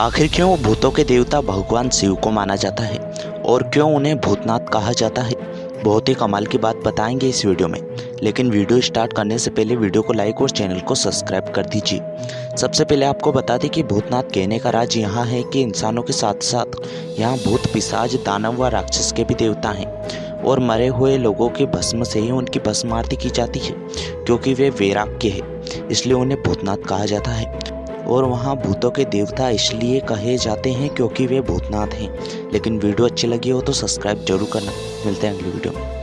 आखिर क्यों भूतों के देवता भगवान शिव को माना जाता है? और क्यों उन्हें भूतनाथ कहा जाता है? बहुत ही कमाल की बात बताएँगे इस वीडियो में। लेकिन वीडियो स्टार्ट करने से पहले वीडियो को लाइक और चैनल को सब्सक्राइब कर दीजिए। सबसे पहले आपको बता दें कि भूतनाथ कहने का राज यहाँ है कि इंसानों के साथ साथ यहाँ भूत पिशाच, दानव व राक्षस के भी देवता हैं। और मरे हुए लोगों के भस्म से ही उनकी भस्म आरती की जाती है, क्योंकि वे वैराग्य है, इसलिए उन्हें भूतनाथ कहा जाता है। और वहाँ भूतों के देवता इसलिए कहे जाते हैं क्योंकि वे भूतनाथ हैं। लेकिन वीडियो अच्छी लगी हो तो सब्सक्राइब ज़रूर करना। मिलते हैं अगली वीडियो में।